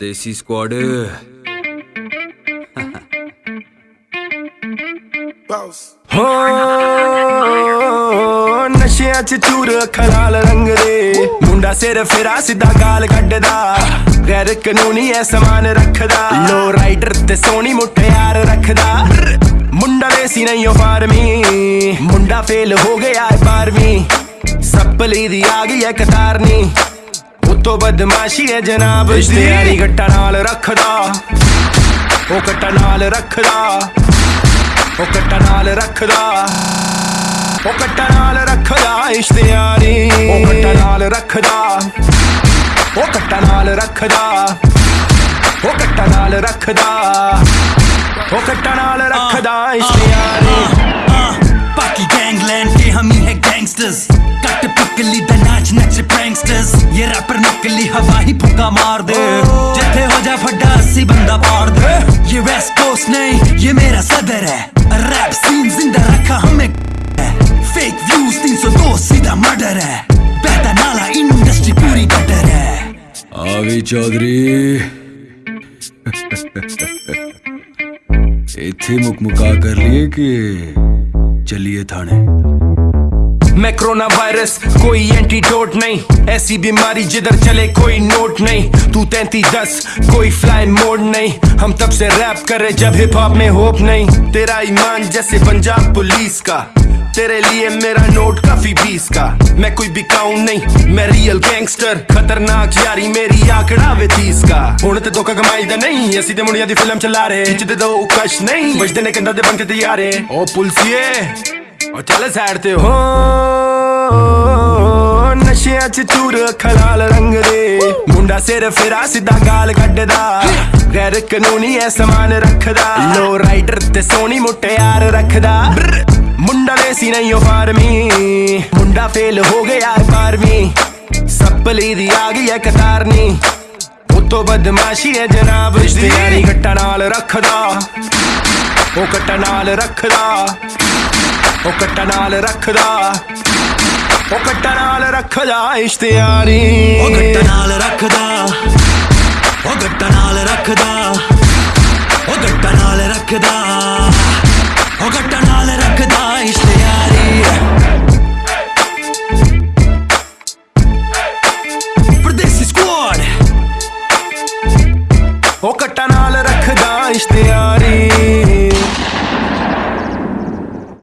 ਦੇਸੀ squad. ਹੋ ਨਸ਼ਿਆਂ ਚ ਚੂਰ ਖਲਾਲ ਰੰਗ ਦੇ ਮੁੰਡਾ ਸਿਰ ਫੇਰਾ ਸਿੱਧਾ ਗਾਲ ਕੱਢਦਾ ਗੈਰ ਕਾਨੂੰਨੀ ਐ ਸਮਾਨ ਰੱਖਦਾ ਲੋ ਰਾਈਡਰ ਤੇ ਸੋਹਣੀ ਮੁੱਠਿਆਰ ਰੱਖਦਾ ਮੁੰਡਾ ਦੇਸੀ ਨਹੀਂ ਉਹ ਫਾਰਮੀ ਮੁੰਡਾ ਫੇਲ ਹੋ ਗਿਆ ਹੈ 12ਵੀਂ ਸੱਪਲੀ ਦੀ ਆ ਗਈ ਐ ਕਤਾਰਨੀ ਉਤੋਂ ਬਦਮਾਸ਼ੀ ਐ ਜਨਾਬ ਇਸ਼ਤਿਹਾਰੀ ਗੱਟਾ ਨਾਲ ਰੱਖਦਾ। ਉਹ ਗੱਟਾ ਨਾਲ ਰੱਖਦਾ। ਉਹ ਕੱਟਾ ਨਾਲ ਰੱਖਦਾ। ਉਹ ਕੱਟਾ ਨਾਲ ਰੱਖਦਾ ਇਸ਼ਤਿਹਾਰੀ ਉਹ ਕੱਟਾ ਨਾਲ ਰੱਖਦਾ। ਉਹ ਕੱਟਾ ਨਾਲ ਰੱਖਦਾ। ਉਹ ਕੱਟਾ ਨਾਲ ਰੱਖਦਾ। ਉਹ ਕੱਟਾ ਨਾਲ ਰੱਖਦਾ ਇਸ਼ਤਿਹਾਰੀ चेस ये रैपर नकली हवा ही फुका मार दे। जथे हो जा फड्डा अस्सी बंदा पाड़ दे। ये वेस्ट कोस्ट नहीं, ये मेरा सदर है। रैप सीन ज़िंदा रखा हमें। फेक व्यूज़ तीन सौ दो, सीधा मर्डर है। बहता नाला इंडस्ट्री पूरी गटर है। आवी चौधरी। इथे मुक कर लिए कि चलिए थाने। मैं कोरोना वायरस कोई एंटीडोट नहीं ऐसी बीमारी जिधर चले कोई नोट नहीं तू तैंती दस कोई फ्लाई मोड नहीं हम तब से रैप करे जब हिप हॉप में होप नहीं तेरा ईमान जैसे पंजाब पुलिस का तेरे लिए मेरा नोट काफी बीस का मैं कोई बिकाऊ नहीं मैं रियल गैंगस्टर खतरनाक यारी मेरी आंकड़ा वे तीस का ਹੁਣ ਤੇ ਧੋਖਾ ਕਮਾਈ ਦਾ ਨਹੀਂ ਅਸੀਂ ਤੇ ਮੁੰਡਿਆਂ ਦੀ ਫਿਲਮ ਚਲਾ ਰਹੇ ਖਿੱਚਦੇ ਦੋ ਕਸ਼ ਨਹੀਂ ਵੱਜਦੇ ਨੇ ਕੰਧਾਂ ਦੇ ਬੰਕੇ ਤੇ ਯਾਰੇ ਉਹ ਪੁਲਸੀਏ ਉਹ ਚੱਲ ਸਾਈਡ ਤੇ ਹੋ। ਨਸ਼ਿਆਂ ਚ ਚੂਰ ਖਲਾਲ ਰੰਗ ਦੇ। ਮੁੰਡਾ ਸਿਰ ਫੇਰਾ ਸਿੱਧਾ ਗਾਲ ਕੱਢਦਾ। ਗੈਰ ਕਾਨੂੰਨੀ ਐ ਸਮਾਨ ਰੱਖਦਾ। ਲੋ। ਰਾਈਡਰ ਤੇ ਸੋਹਣੀ ਮੁੱਟਿਆਰ ਰੱਖਦਾ। ਮੁੰਡਾ ਦੇਸੀ ਨਹੀਂ ਉਹ ਫਾਰਮੀ। ਮੁੰਡਾ ਫੇਲ ਹੋ ਗਿਆ ਹੈ 12ਵੀਂ ਸੱਪਲੀ ਦੀ ਆ ਗਈ ਐ ਕਤਾਰਨੀ। ਉਤੋਂ ਬਦਮਾਸ਼ੀ ਐ ਜਨਾਬ। ਇਸ਼ਤਿਹਾਰੀ ਗੱਟਾ ਨਾਲ ਰੱਖਦਾ। ਉਹ ਕੱਟਾ ਨਾਲ ਰੱਖਦਾ। ਉਹ ਕੱਟਾ ਨਾਲ ਰੱਖਦਾ। ਉਹ ਕੱਟਾ ਨਾਲ ਰੱਖਦਾ ਇਸ਼ਤਿਆਰੀ ਉਹ ਕੱਟਾ ਨਾਲ ਰੱਖਦਾ। ਉਹ ਕੱਟਾ ਨਾਲ ਰੱਖਦਾ। ਉਹ ਕੱਟਾ ਨਾਲ ਰੱਖਦਾ। ਉਹ ਕੱਟਾ ਨਾਲ ਰੱਖਦਾ ਇਸ਼ਤਿਆਰੀ ਪਰਦੇਸੀ ਸਕੁਆਡ ਉਹ ਕੱਟਾ ਨਾਲ ਰੱਖਦਾ ਇਸ਼ਤਿਆਰੀ